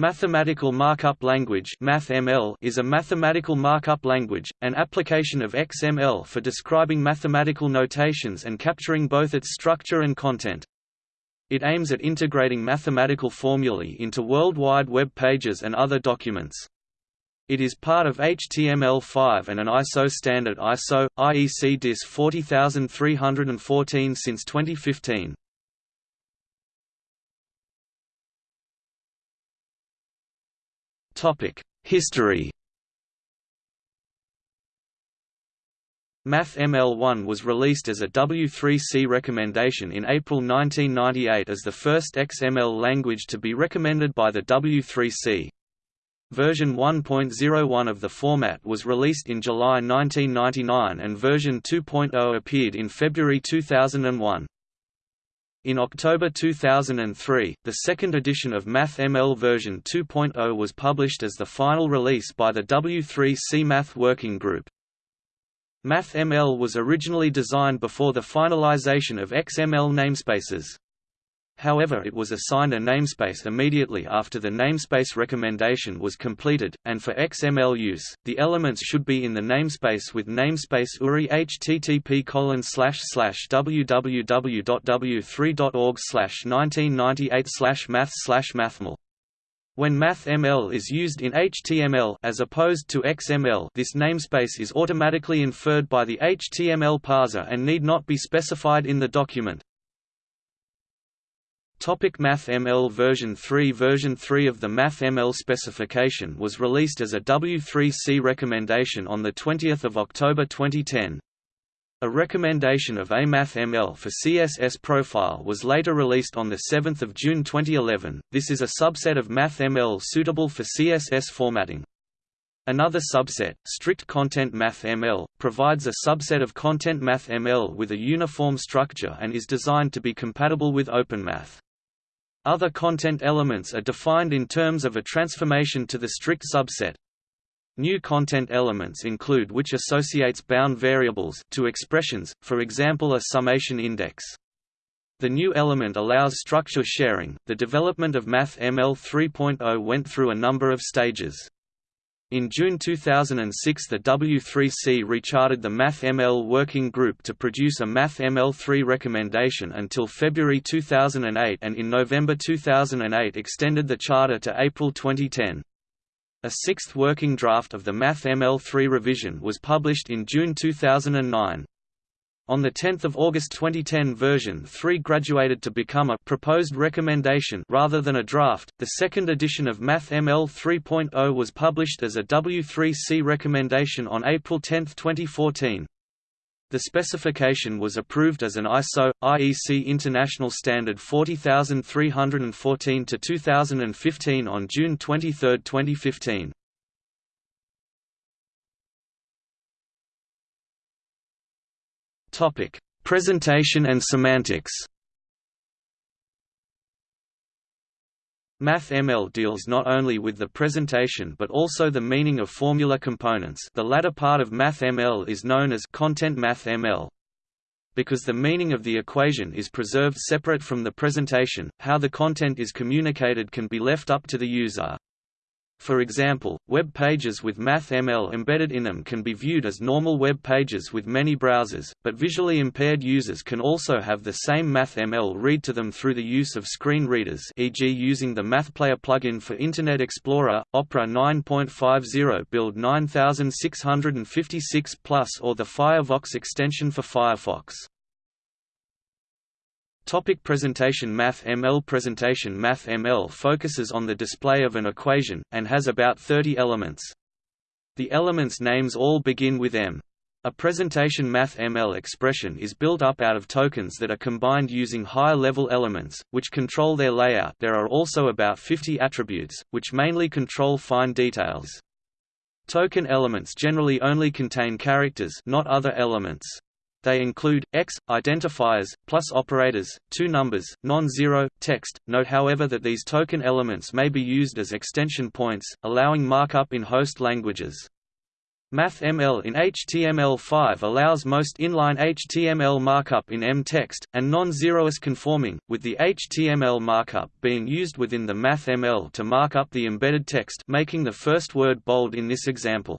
Mathematical Markup Language MathML is a mathematical markup language, an application of XML for describing mathematical notations and capturing both its structure and content. It aims at integrating mathematical formulae into World Wide Web pages and other documents. It is part of HTML5 and an ISO standard ISO, IEC DIS 40314 since 2015. History MathML1 was released as a W3C recommendation in April 1998 as the first XML language to be recommended by the W3C. Version 1.01 of the format was released in July 1999 and version 2.0 appeared in February 2001. In October 2003, the second edition of MathML version 2.0 was published as the final release by the W3C Math Working Group. MathML was originally designed before the finalization of XML namespaces. However it was assigned a namespace immediately after the namespace recommendation was completed, and for XML use, the elements should be in the namespace with namespace URI http www.w3.org 1998 math mathml. When MathML is used in HTML as opposed to XML this namespace is automatically inferred by the HTML parser and need not be specified in the document. Topic MathML version 3 Version 3 of the MathML specification was released as a W3C recommendation on 20 October 2010. A recommendation of a MathML for CSS profile was later released on 7 June 2011. This is a subset of MathML suitable for CSS formatting. Another subset, Strict Content MathML, provides a subset of Content MathML with a uniform structure and is designed to be compatible with OpenMath. Other content elements are defined in terms of a transformation to the strict subset. New content elements include which associates bound variables to expressions, for example a summation index. The new element allows structure sharing. The development of MathML 3.0 went through a number of stages. In June 2006 the W3C recharted the MathML working group to produce a MathML3 recommendation until February 2008 and in November 2008 extended the charter to April 2010. A sixth working draft of the MathML3 revision was published in June 2009. On 10 August 2010 version 3 graduated to become a proposed recommendation rather than a draft. The second edition of MathML 3.0 was published as a W3C recommendation on April 10, 2014. The specification was approved as an ISO IEC International Standard 40314 to 2015 on June 23, 2015. Topic: Presentation and semantics. MathML deals not only with the presentation but also the meaning of formula components the latter part of MathML is known as Content MathML. Because the meaning of the equation is preserved separate from the presentation, how the content is communicated can be left up to the user. For example, web pages with MathML embedded in them can be viewed as normal web pages with many browsers, but visually impaired users can also have the same MathML read to them through the use of screen readers e.g. using the MathPlayer plugin for Internet Explorer, Opera 9.50 Build 9656 Plus or the Firefox extension for Firefox. Topic presentation MathML Presentation MathML focuses on the display of an equation, and has about 30 elements. The elements' names all begin with M. A presentation MathML expression is built up out of tokens that are combined using higher-level elements, which control their layout there are also about 50 attributes, which mainly control fine details. Token elements generally only contain characters not other elements. They include x identifiers, plus operators, two numbers, non-zero text. Note however that these token elements may be used as extension points, allowing markup in host languages. MathML in HTML5 allows most inline HTML markup in M-text, and non-zeroous conforming, with the HTML markup being used within the MathML to mark up the embedded text making the first word bold in this example.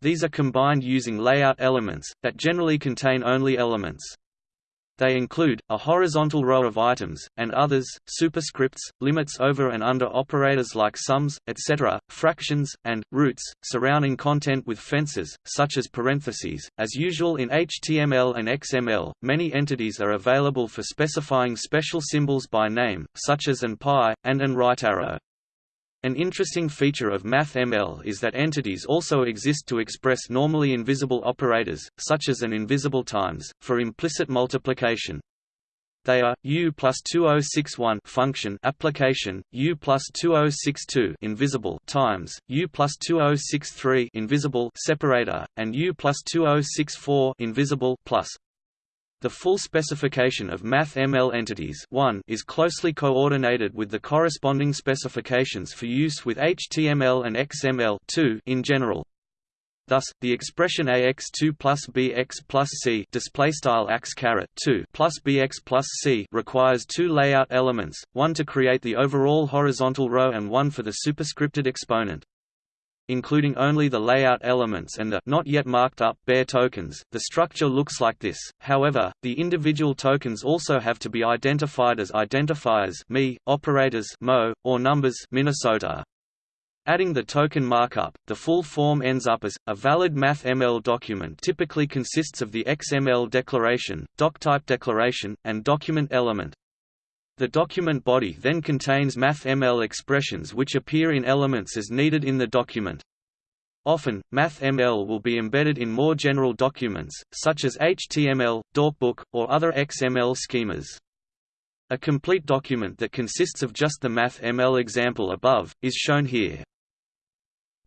These are combined using layout elements, that generally contain only elements. They include, a horizontal row of items, and others, superscripts, limits over and under operators like sums, etc., fractions, and, roots, surrounding content with fences, such as parentheses. As usual in HTML and XML, many entities are available for specifying special symbols by name, such as an pi, and an right arrow. An interesting feature of MathML is that entities also exist to express normally invisible operators, such as an invisible times, for implicit multiplication. They are U plus 2061 function application, U plus 2062 invisible times, U plus 2063 invisible separator, and U plus 2064 invisible plus. The full specification of MathML entities 1 is closely coordinated with the corresponding specifications for use with HTML and XML 2 in general. Thus, the expression ax2 plus bx plus c displaystyle ax caret 2 plus bx plus c requires two layout elements, one to create the overall horizontal row and one for the superscripted exponent including only the layout elements and the not yet marked up bare tokens. The structure looks like this. However, the individual tokens also have to be identified as identifiers me, operators mo, or numbers Minnesota. Adding the token markup, the full form ends up as a valid MathML document typically consists of the XML declaration, doctype declaration, and document element. The document body then contains MathML expressions which appear in elements as needed in the document. Often, MathML will be embedded in more general documents, such as HTML, DocBook, or other XML schemas. A complete document that consists of just the MathML example above, is shown here.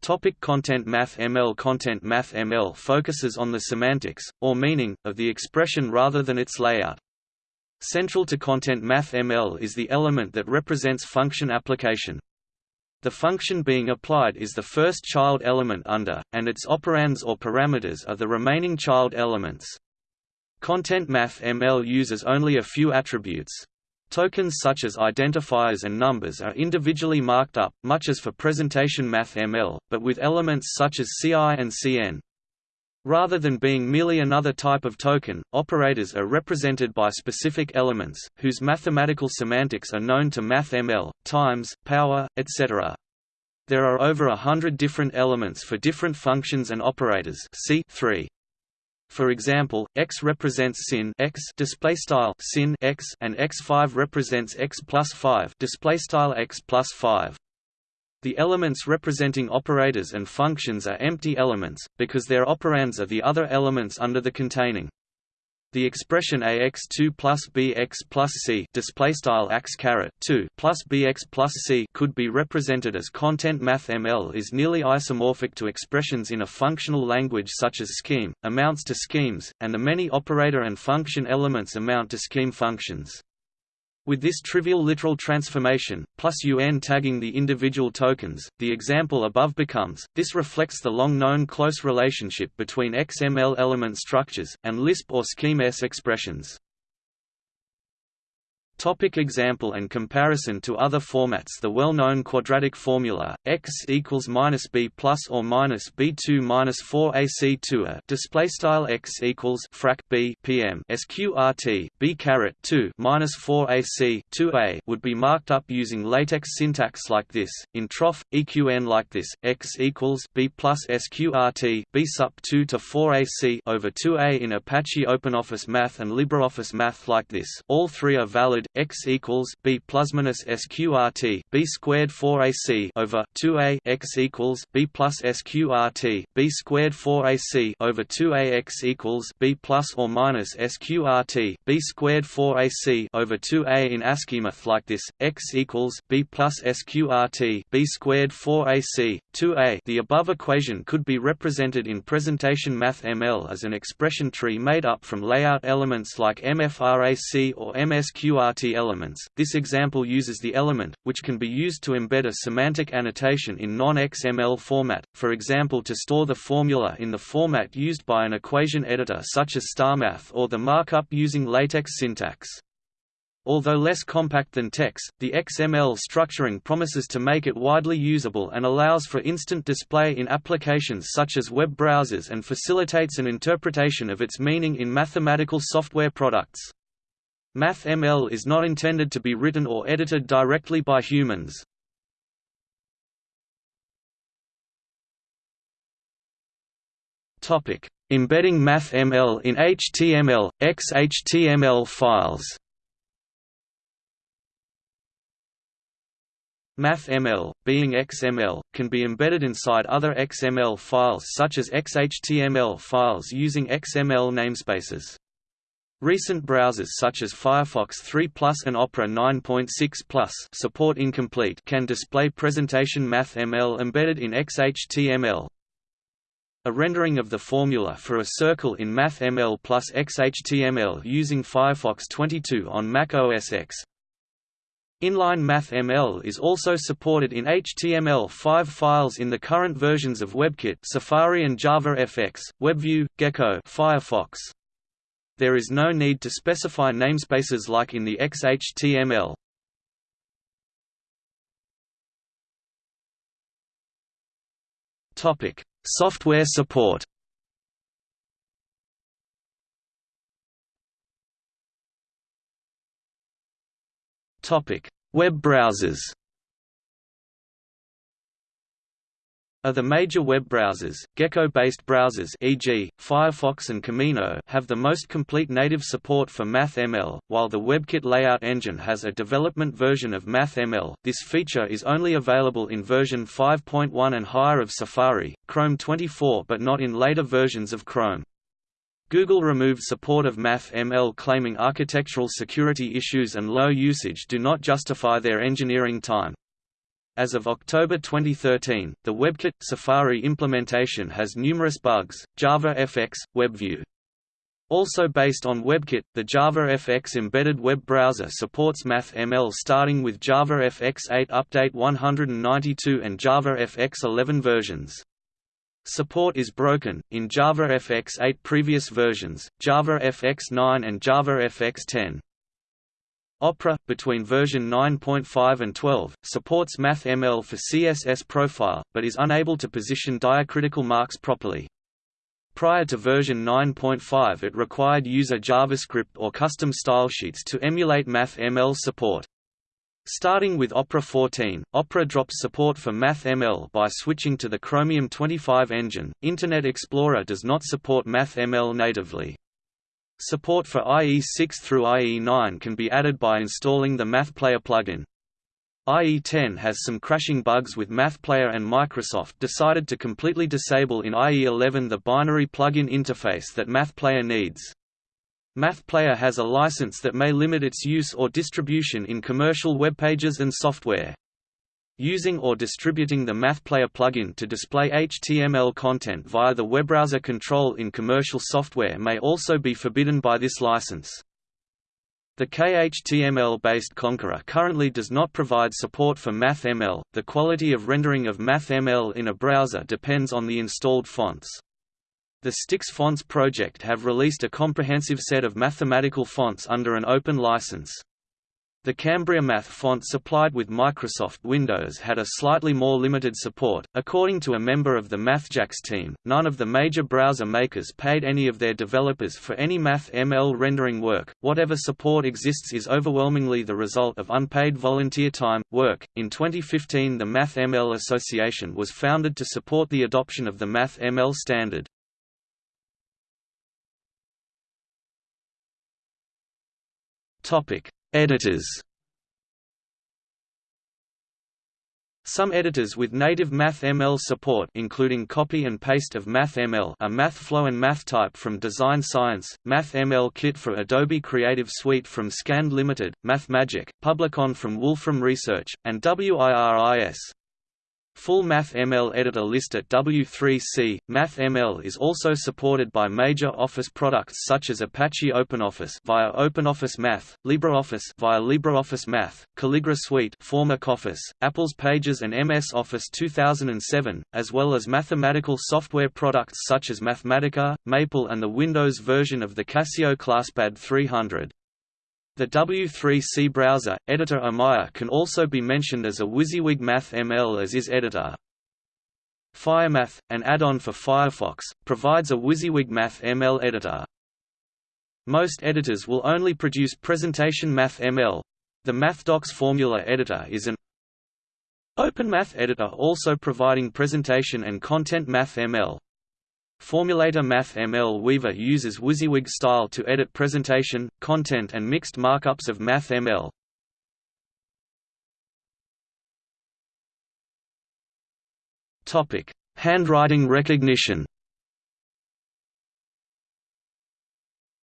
Topic content MathML Content MathML focuses on the semantics, or meaning, of the expression rather than its layout. Central to content MathML is the element that represents function application. The function being applied is the first child element under, and its operands or parameters are the remaining child elements. Content MathML uses only a few attributes. Tokens such as identifiers and numbers are individually marked up, much as for presentation MathML, but with elements such as CI and CN. Rather than being merely another type of token, operators are represented by specific elements, whose mathematical semantics are known to MathML, times, power, etc. There are over a hundred different elements for different functions and operators see 3. For example, x represents sin x displaystyle sin x and x5 represents x plus 5 displaystyle x plus 5. The elements representing operators and functions are empty elements, because their operands are the other elements under the containing. The expression ax2 plus bx plus c displaystyle ax 2 plus bx plus c could be represented as content MathML is nearly isomorphic to expressions in a functional language such as scheme, amounts to schemes, and the many operator and function elements amount to scheme functions. With this trivial literal transformation, plus un tagging the individual tokens, the example above becomes, this reflects the long-known close relationship between XML element structures, and Lisp or Scheme-S expressions. Topic example and comparison to other formats. The well-known quadratic formula, x equals minus b plus or minus b2 minus 4 ac 2 a display style x equals frac b pm sqrt b caret 2 minus 4 ac 2 a would be marked up using latex syntax like this, in troff, eqn like this, x equals b plus sqrt b sup 2 to 4 ac over 2a in Apache OpenOffice Math and LibreOffice Math like this. All three are valid, x equals b plus minus sqrt b squared 4ac over 2a x equals b plus sqrt b squared 4ac over 2a x equals b plus or minus sqrt b squared 4ac over 2a in ASCII math like this x equals b plus sqrt b squared 4ac 2a. The above equation could be represented in presentation MathML as an expression tree made up from layout elements like mfrac or msqrt Elements. This example uses the element, which can be used to embed a semantic annotation in non-XML format, for example to store the formula in the format used by an equation editor such as StarMath or the markup using LaTeX syntax. Although less compact than TeX, the XML structuring promises to make it widely usable and allows for instant display in applications such as web browsers and facilitates an interpretation of its meaning in mathematical software products. MathML is not intended to be written or edited directly by humans. Topic: Embedding MathML in HTML, XHTML files MathML, being XML, can be embedded inside other XML files such as XHTML files using XML namespaces. Recent browsers such as Firefox 3 Plus and Opera 9.6 Plus support incomplete can display presentation MathML embedded in XHTML. A rendering of the formula for a circle in MathML plus XHTML using Firefox 22 on Mac OS X Inline MathML is also supported in HTML5 files in the current versions of WebKit Safari and JavaFX, WebView, Gecko Firefox. There is no need to specify namespaces like in the XHTML. Topic: Software support. Topic: Web browsers. Of the major web browsers, Gecko-based browsers e.g., Firefox and Camino have the most complete native support for MathML, while the WebKit layout engine has a development version of MathML. This feature is only available in version 5.1 and higher of Safari, Chrome 24 but not in later versions of Chrome. Google removed support of MathML claiming architectural security issues and low usage do not justify their engineering time. As of October 2013, the WebKit Safari implementation has numerous bugs. JavaFX WebView also based on WebKit, the JavaFX embedded web browser supports MathML starting with JavaFX 8 Update 192 and JavaFX 11 versions. Support is broken, in JavaFX 8 previous versions, JavaFX 9 and JavaFX 10. Opera, between version 9.5 and 12, supports MathML for CSS profile, but is unable to position diacritical marks properly. Prior to version 9.5 it required user JavaScript or custom stylesheets to emulate MathML support. Starting with Opera 14, Opera drops support for MathML by switching to the Chromium 25 engine. Internet Explorer does not support MathML natively. Support for IE6 through IE9 can be added by installing the MathPlayer plugin. IE10 has some crashing bugs with MathPlayer and Microsoft decided to completely disable in IE11 the binary plugin interface that MathPlayer needs. MathPlayer has a license that may limit its use or distribution in commercial web pages and software. Using or distributing the MathPlayer plugin to display HTML content via the web browser control in commercial software may also be forbidden by this license. The KHTML-based Konqueror currently does not provide support for MathML. The quality of rendering of MathML in a browser depends on the installed fonts. The Stix Fonts project have released a comprehensive set of mathematical fonts under an open license. The Cambria Math font supplied with Microsoft Windows had a slightly more limited support. According to a member of the MathJax team, none of the major browser makers paid any of their developers for any MathML rendering work. Whatever support exists is overwhelmingly the result of unpaid volunteer time, work. In 2015, the MathML Association was founded to support the adoption of the MathML standard. Topic Editors Some editors with native MathML support including copy and paste of MathML are MathFlow and MathType from Design Science, MathML Kit for Adobe Creative Suite from Scand Limited, MathMagic, Publicon from Wolfram Research, and WIRIS. Full MathML editor list at W3C. MathML is also supported by major Office products such as Apache OpenOffice via OpenOffice Math, LibreOffice via LibreOffice Math, Calligra Suite, former Office, Apple's Pages and MS Office 2007, as well as mathematical software products such as Mathematica, Maple and the Windows version of the Casio ClassPad 300. The W3C browser, editor Amaya can also be mentioned as a WYSIWYG MathML as is editor. FireMath, an add-on for Firefox, provides a WYSIWYG MathML editor. Most editors will only produce presentation MathML. The MathDocs formula editor is an OpenMath editor also providing presentation and content MathML. Formulator Math ML Weaver uses WYSIWYG style to edit presentation, content and mixed markups of Math ML. Handwriting recognition.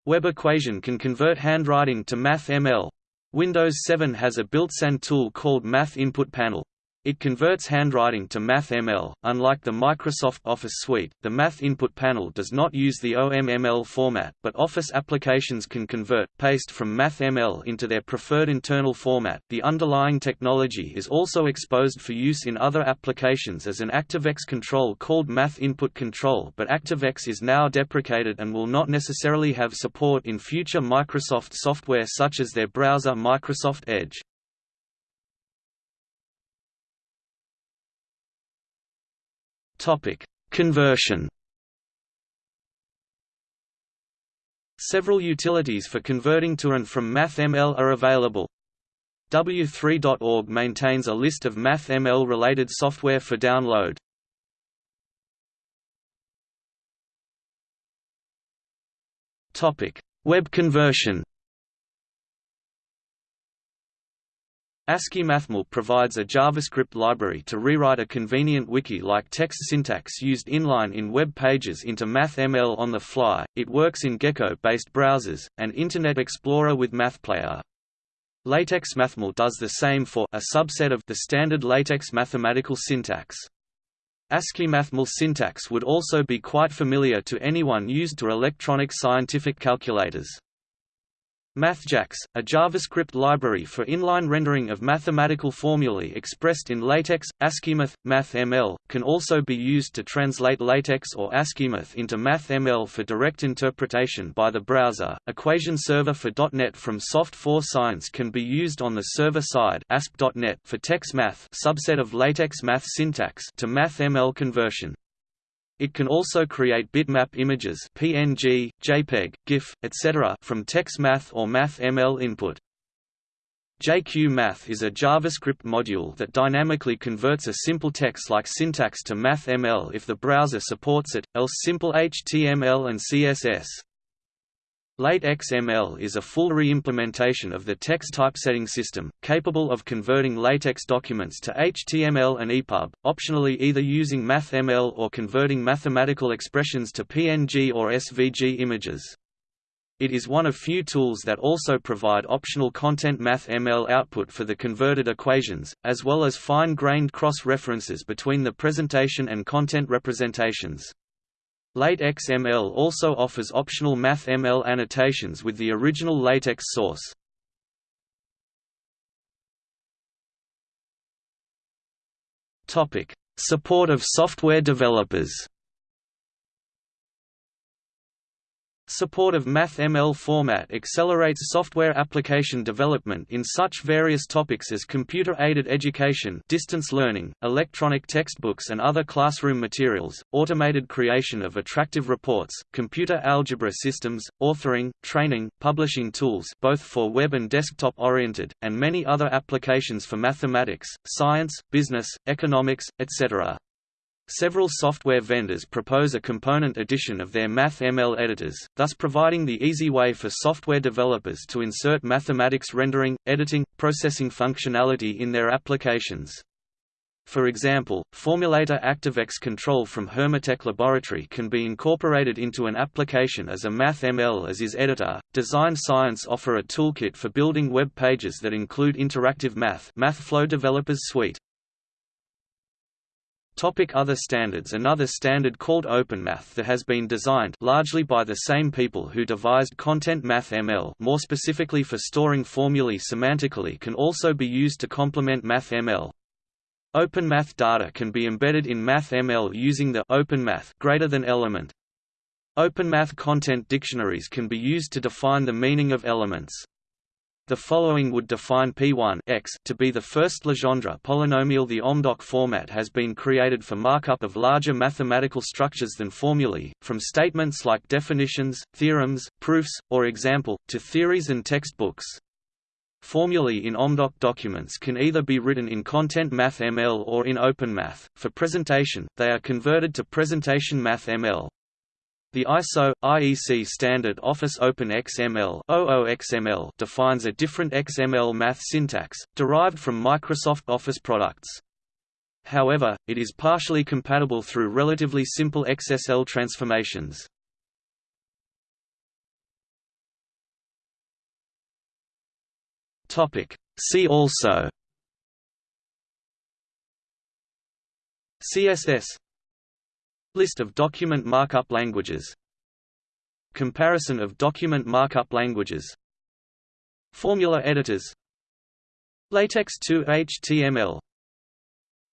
Web Equation can convert handwriting to Math ML. Windows 7 has a built-in tool called Math Input Panel. It converts handwriting to MathML. Unlike the Microsoft Office suite, the Math Input Panel does not use the OMML format, but Office applications can convert paste from MathML into their preferred internal format. The underlying technology is also exposed for use in other applications as an ActiveX control called Math Input Control, but ActiveX is now deprecated and will not necessarily have support in future Microsoft software such as their browser Microsoft Edge. Topic: Conversion. Several utilities for converting to and from MathML are available. W3.org maintains a list of MathML related software for download. Topic: Web conversion. AsciiMathML provides a JavaScript library to rewrite a convenient wiki-like text syntax used inline in web pages into MathML on the fly. It works in Gecko-based browsers, and Internet Explorer with MathPlayer. LaTeX MathML does the same for a subset of the standard LaTeX mathematical syntax. ASCII AsciiMathML syntax would also be quite familiar to anyone used to electronic scientific calculators. MathJax, a JavaScript library for inline rendering of mathematical formulae expressed in LaTeX, AsciiMath, MathML, can also be used to translate LaTeX or AsciiMath into MathML for direct interpretation by the browser. Equation Server for .NET from Soft4 Science can be used on the server side ASP.NET for TeXmath subset of LaTeX math syntax to MathML conversion. It can also create bitmap images PNG, JPEG, GIF, etc. from TeXmath or MathML input. JQ-Math is a JavaScript module that dynamically converts a simple text-like syntax to MathML if the browser supports it, else simple HTML and CSS. LaTeXML is a full re-implementation of the TeX typesetting system, capable of converting LaTeX documents to HTML and EPUB, optionally either using MathML or converting mathematical expressions to PNG or SVG images. It is one of few tools that also provide optional content MathML output for the converted equations, as well as fine-grained cross-references between the presentation and content representations. LaTeXML also offers optional MathML annotations with the original LaTeX source. Support of software developers Support of MathML format accelerates software application development in such various topics as computer-aided education distance learning, electronic textbooks and other classroom materials, automated creation of attractive reports, computer algebra systems, authoring, training, publishing tools both for web and desktop-oriented, and many other applications for mathematics, science, business, economics, etc. Several software vendors propose a component edition of their MathML editors, thus providing the easy way for software developers to insert mathematics rendering, editing, processing functionality in their applications. For example, Formulator ActiveX control from Hermitech Laboratory can be incorporated into an application as a MathML as is editor. Design Science offer a toolkit for building web pages that include interactive math MathFlow Developers Suite. Topic other standards Another standard called OpenMath that has been designed largely by the same people who devised Content Math ML more specifically for storing formulae semantically can also be used to complement MathML. OpenMath data can be embedded in MathML using the OpenMath greater than element. OpenMath content dictionaries can be used to define the meaning of elements. The following would define P1 x to be the first Legendre polynomial. The OMDOC format has been created for markup of larger mathematical structures than formulae, from statements like definitions, theorems, proofs, or example, to theories and textbooks. Formulae in OMDOC documents can either be written in Content Math ML or in OpenMath. For presentation, they are converted to Presentation Math ML. The ISO IEC standard Office Open XML OOXML defines a different XML math syntax derived from Microsoft Office products. However, it is partially compatible through relatively simple XSL transformations. Topic See also CSS List of document markup languages. Comparison of document markup languages. Formula editors. LaTeX 2 HTML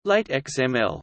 LaTeXML